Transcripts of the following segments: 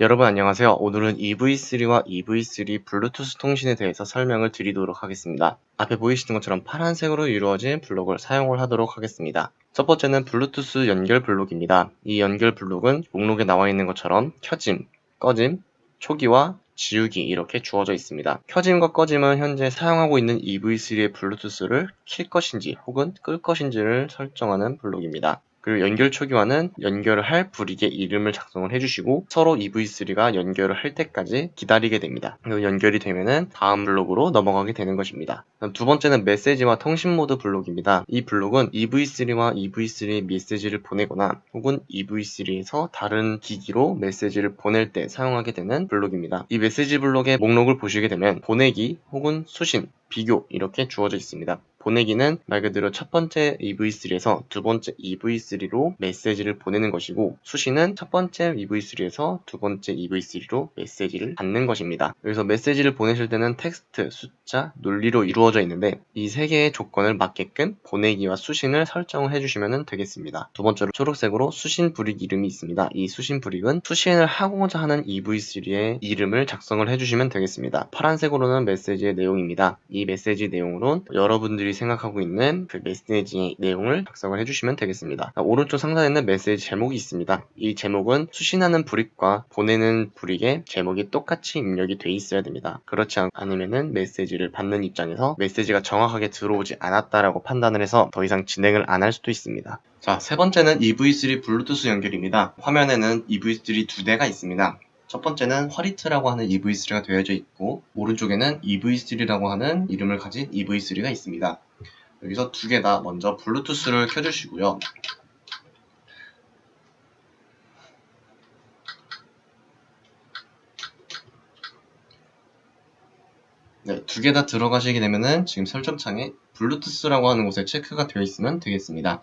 여러분 안녕하세요. 오늘은 EV3와 EV3 블루투스 통신에 대해서 설명을 드리도록 하겠습니다. 앞에 보이시는 것처럼 파란색으로 이루어진 블록을 사용을 하도록 하겠습니다. 첫 번째는 블루투스 연결 블록입니다. 이 연결 블록은 목록에 나와 있는 것처럼 켜짐, 꺼짐, 초기화, 지우기 이렇게 주어져 있습니다. 켜짐과 꺼짐은 현재 사용하고 있는 EV3의 블루투스를 킬 것인지 혹은 끌 것인지를 설정하는 블록입니다. 그리고 연결 초기화는 연결을 할 brick의 이름을 작성을 해주시고 서로 EV3가 연결을 할 때까지 기다리게 됩니다. 그리고 연결이 되면은 다음 블록으로 넘어가게 되는 것입니다. 두 번째는 메시지와 통신 모드 블록입니다. 이 블록은 EV3와 EV3의 메시지를 보내거나 혹은 EV3에서 다른 기기로 메시지를 보낼 때 사용하게 되는 블록입니다. 이 메시지 블록의 목록을 보시게 되면 보내기 혹은 수신, 비교 이렇게 주어져 있습니다. 보내기는 말 그대로 첫 번째 EV3에서 두 번째 EV3로 메시지를 보내는 것이고 수신은 첫 번째 EV3에서 두 번째 EV3로 메시지를 받는 것입니다. 여기서 메시지를 보내실 때는 텍스트, 숫자, 논리로 이루어져 있는데 이 세 개의 조건을 맞게끔 보내기와 수신을 설정을 해주시면 되겠습니다. 두 번째로 초록색으로 수신 brick 이름이 있습니다. 이 수신 brick은 수신을 하고자 하는 EV3의 이름을 작성을 해주시면 되겠습니다. 파란색으로는 메시지의 내용입니다. 이 메시지 내용으론 여러분들이 생각하고 있는 그 메시지 내용을 작성을 해주시면 되겠습니다. 오른쪽 상단에는 메시지 제목이 있습니다. 이 제목은 수신하는 브릭과 보내는 브릭의 제목이 똑같이 입력이 돼 있어야 됩니다. 그렇지 않으면 메시지를 받는 입장에서 메시지가 정확하게 들어오지 않았다라고 판단을 해서 더 이상 진행을 안 할 수도 있습니다. 자, 세 번째는 EV3 블루투스 연결입니다. 화면에는 EV3 두 대가 있습니다. 첫 번째는 화리트라고 하는 EV3가 되어져 있고 오른쪽에는 EV3라고 하는 이름을 가진 EV3가 있습니다. 여기서 두 개 다 먼저 블루투스를 켜주시고요. 네, 두 개 다 들어가시게 되면은 지금 설정창에 블루투스라고 하는 곳에 체크가 되어 있으면 되겠습니다.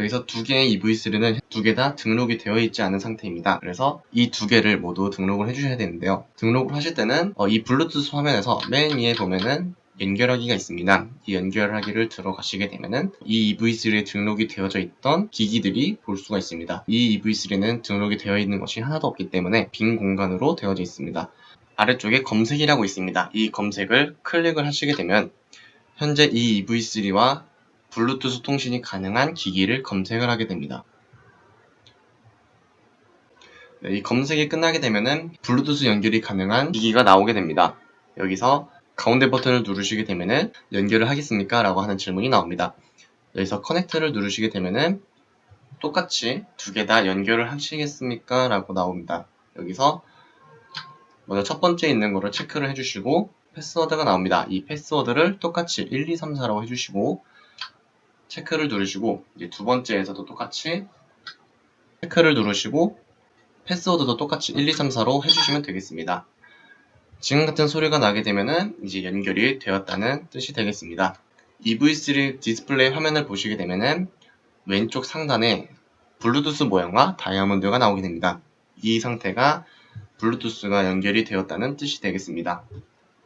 여기서 두 개의 EV3는 두 개 다 등록이 되어 있지 않은 상태입니다. 그래서 이 두 개를 모두 등록을 해주셔야 되는데요. 등록을 하실 때는 어, 이 블루투스 화면에서 맨 위에 보면은 연결하기가 있습니다. 이 연결하기를 들어가시게 되면은 이 EV3에 등록이 되어져 있던 기기들이 볼 수가 있습니다. 이 EV3는 등록이 되어 있는 것이 하나도 없기 때문에 빈 공간으로 되어져 있습니다. 아래쪽에 검색이라고 있습니다. 이 검색을 클릭을 하시게 되면 현재 이 EV3와 블루투스 통신이 가능한 기기를 검색을 하게 됩니다. 네, 이 검색이 끝나게 되면은 블루투스 연결이 가능한 기기가 나오게 됩니다. 여기서 가운데 버튼을 누르시게 되면은 연결을 하겠습니까? 라고 하는 질문이 나옵니다. 여기서 커넥트를 누르시게 되면은 똑같이 두 개 다 연결을 하시겠습니까? 라고 나옵니다. 여기서 먼저 첫 번째 있는 거를 체크를 해주시고 패스워드가 나옵니다. 이 패스워드를 똑같이 1, 2, 3, 4라고 해주시고 체크를 누르시고 두 번째에서도 똑같이 체크를 누르시고 패스워드도 똑같이 1, 2, 3, 4로 해주시면 되겠습니다. 지금 같은 소리가 나게 되면은 이제 연결이 되었다는 뜻이 되겠습니다. EV3 디스플레이 화면을 보시게 되면은 왼쪽 상단에 블루투스 모양과 다이아몬드가 나오게 됩니다. 이 상태가 블루투스가 연결이 되었다는 뜻이 되겠습니다.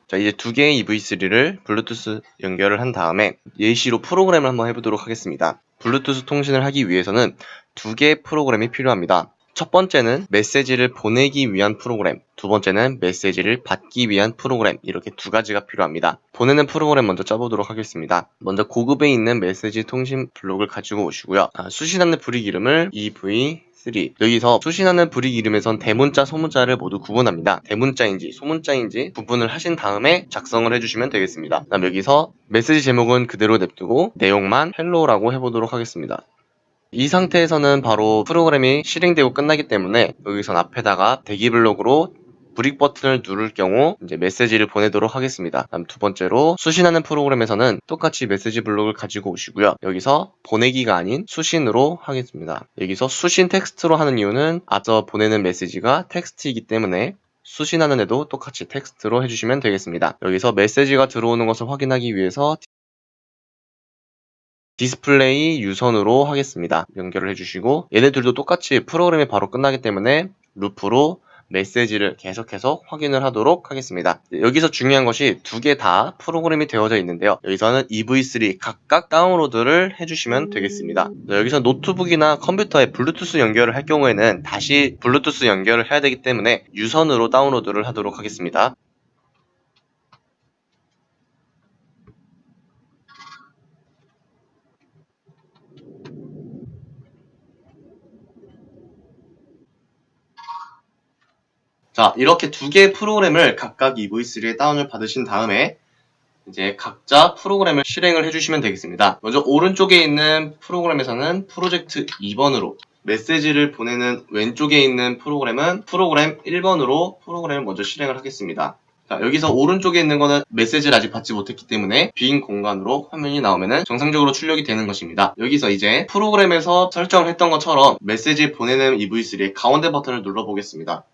자 이제 두 개의 EV3를 블루투스 연결을 한 다음에 예시로 프로그램을 한번 해보도록 하겠습니다. 블루투스 통신을 하기 위해서는 두 개의 프로그램이 필요합니다. 첫 번째는 메시지를 보내기 위한 프로그램, 두 번째는 메시지를 받기 위한 프로그램 이렇게 두 가지가 필요합니다. 보내는 프로그램 먼저 짜보도록 하겠습니다. 먼저 고급에 있는 메시지 통신 블록을 가지고 오시고요. 아, 수신하는 brick 이름을 EV 3. 여기서 수신하는 brick 이름에선 대문자, 소문자를 모두 구분합니다. 대문자인지 소문자인지 구분을 하신 다음에 작성을 해주시면 되겠습니다. 다음 여기서 메시지 제목은 그대로 냅두고 내용만 hello라고 해보도록 하겠습니다. 이 상태에서는 바로 프로그램이 실행되고 끝나기 때문에 여기선 앞에다가 대기 블록으로 brick 버튼을 누를 경우 이제 메시지를 보내도록 하겠습니다. 다음 두 번째로 수신하는 프로그램에서는 똑같이 메시지 블록을 가지고 오시고요. 여기서 보내기가 아닌 수신으로 하겠습니다. 여기서 수신 텍스트로 하는 이유는 앞서 보내는 메시지가 텍스트이기 때문에 수신하는 애도 똑같이 텍스트로 해주시면 되겠습니다. 여기서 메시지가 들어오는 것을 확인하기 위해서 디스플레이 유선으로 하겠습니다. 연결을 해주시고 얘네들도 똑같이 프로그램이 바로 끝나기 때문에 루프로 메시지를 계속해서 확인을 하도록 하겠습니다. 여기서 중요한 것이 두 개 다 프로그램이 되어져 있는데요. 여기서는 EV3 각각 다운로드를 해주시면 되겠습니다. 네, 여기서 노트북이나 컴퓨터에 블루투스 연결을 할 경우에는 다시 블루투스 연결을 해야 되기 때문에 유선으로 다운로드를 하도록 하겠습니다. 자, 이렇게 두 개의 프로그램을 각각 EV3에 다운을 받으신 다음에 이제 각자 프로그램을 실행을 해주시면 되겠습니다. 먼저 오른쪽에 있는 프로그램에서는 프로젝트 2번으로 메시지를 보내는 왼쪽에 있는 프로그램은 프로그램 1번으로 프로그램을 먼저 실행을 하겠습니다. 자, 여기서 오른쪽에 있는 거는 메시지를 아직 받지 못했기 때문에 빈 공간으로 화면이 나오면은 정상적으로 출력이 되는 것입니다. 여기서 이제 프로그램에서 설정을 했던 것처럼 메시지 보내는 EV3의 가운데 버튼을 눌러보겠습니다.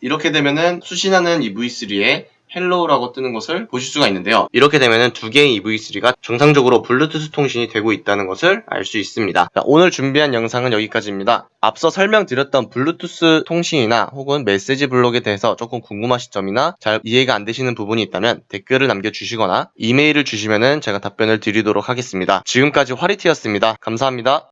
이렇게 되면은 수신하는 EV3에 Hello라고 뜨는 것을 보실 수가 있는데요. 이렇게 되면은 두 개의 EV3가 정상적으로 블루투스 통신이 되고 있다는 것을 알 수 있습니다. 자, 오늘 준비한 영상은 여기까지입니다. 앞서 설명드렸던 블루투스 통신이나 혹은 메시지 블록에 대해서 조금 궁금하신 점이나 잘 이해가 안 되시는 부분이 있다면 댓글을 남겨주시거나 이메일을 주시면은 제가 답변을 드리도록 하겠습니다. 지금까지 화리티였습니다. 감사합니다.